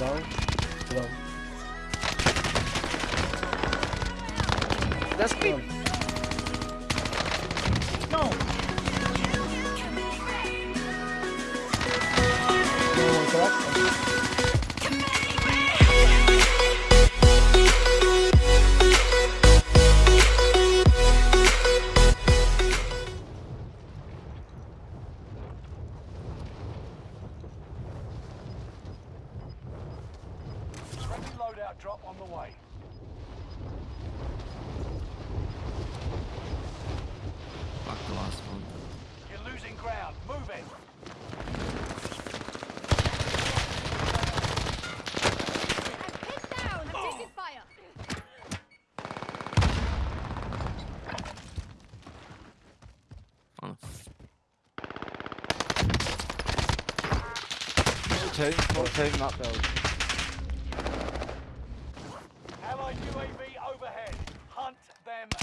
down. Down. That's me. Friendly loadout drop on the way. Fuck the last one. You're losing ground. Move it. Hit down! I'm taking fire! Oh, Two, full two, not build. Allied UAV overhead. Hunt them down.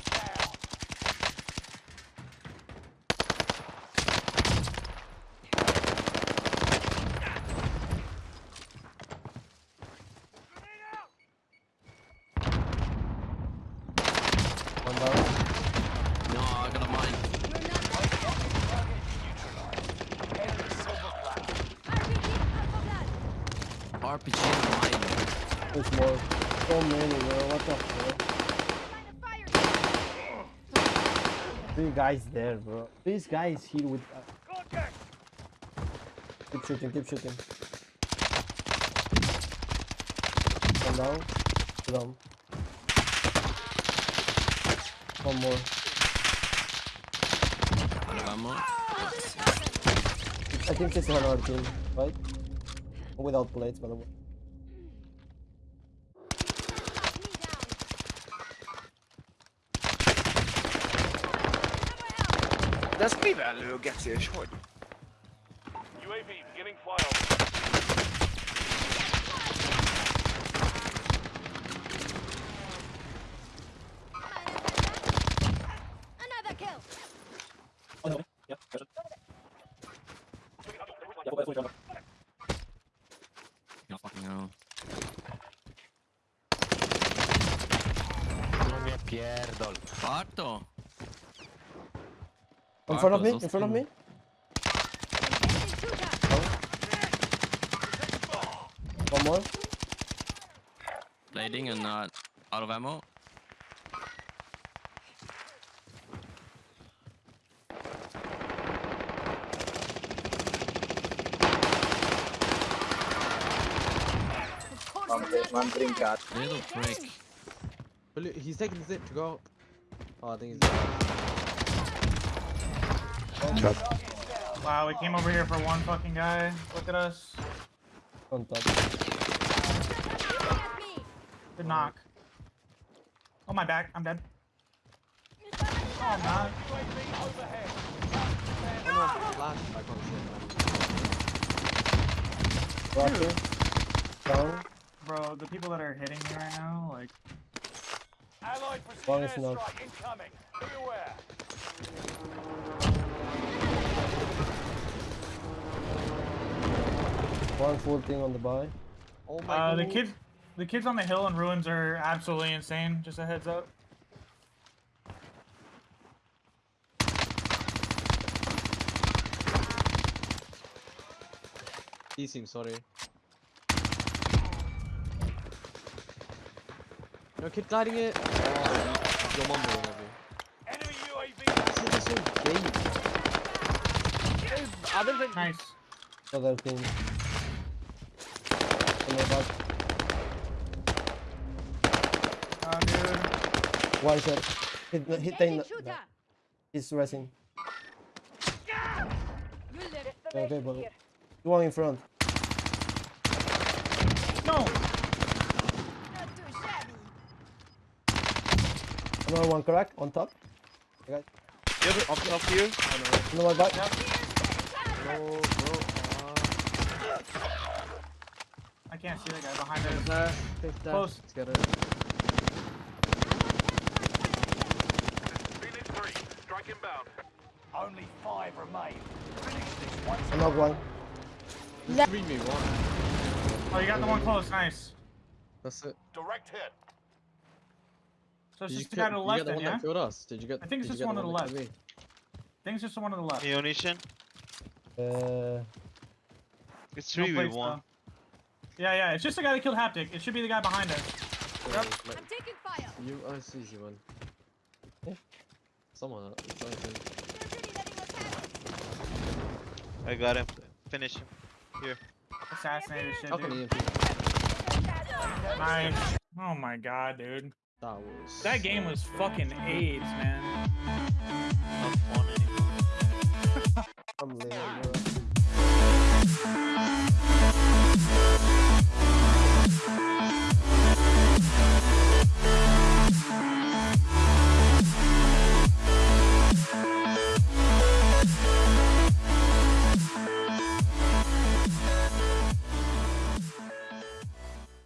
One down. No, I got a mine. Enemy silver platter. RPG Alpha Blood! RPG mine. There's more. So many, bro. What the fuck? Line of fire! Three guys there, bro. These guys here with. Uh, keep shooting, keep shooting. One down. Two down. One more. Out of ammo. I think this is another team, right? Without plates, by the way. That's me väl hur gets jag short. UAV beginning flyover. Another kill! Oh, ja, fucking hell. No mnie pierdol. In front of me, in front of me. One more. Blading and uh, out of ammo. Of course One green card. Little prick. He's taking the zip to go up. Oh, I think he's. dead. Wow, we came over here for one fucking guy. Look at us. On top. at me! Good knock. Oh, my back. I'm dead. Oh, I'm not. UAV. No, flash. I can't see him. Rocket. Down. Bro, the people that are hitting me right now, like, Allied One precision is knocked. airstrike incoming. Be. One full thing on the buy. Oh my uh, god. the kids, the kids on the hill and ruins are absolutely insane. Just a heads up. He seems sorry. No kid gliding it. Oh, your mum will love you. Enemy UAV. This is so gay. Other than Nice. Other team. On the back. Uh, dude. One shot. Hit, hit Engaging the! He's resing. You live. Okay, but one in front. No. Not too shabby. Another one crack on top. Okay. the other off, off you. Another back. No, bro. I can't see the guy behind us. There. Fifth there. Close. Let's get it. Phoenix 3. Strike inbound. Only five remain. Finish this once Another one. Just read me one. Oh Oh, you got the one close. Nice. That's it. Direct hit. So it's Did you, just the guy to the left the then, one yeah? that killed us? Did you get? I think it's just get one to the that left. killed me? I think it's just the one to the left. Neonation. Uh, It's No 3v1. plates. Yeah, yeah. It's just the guy that killed Haptic. It should be the guy behind us. Yep. I'm taking fire. You, I see you, man. Yeah. Someone. uh, it's like, They're really letting us have it. I got him. Finish him. Assassinated shit, dude. Nice. Oh my god, dude. That was. That game was fucking AIDS, man. Not fun anymore. I'm leaving, bro.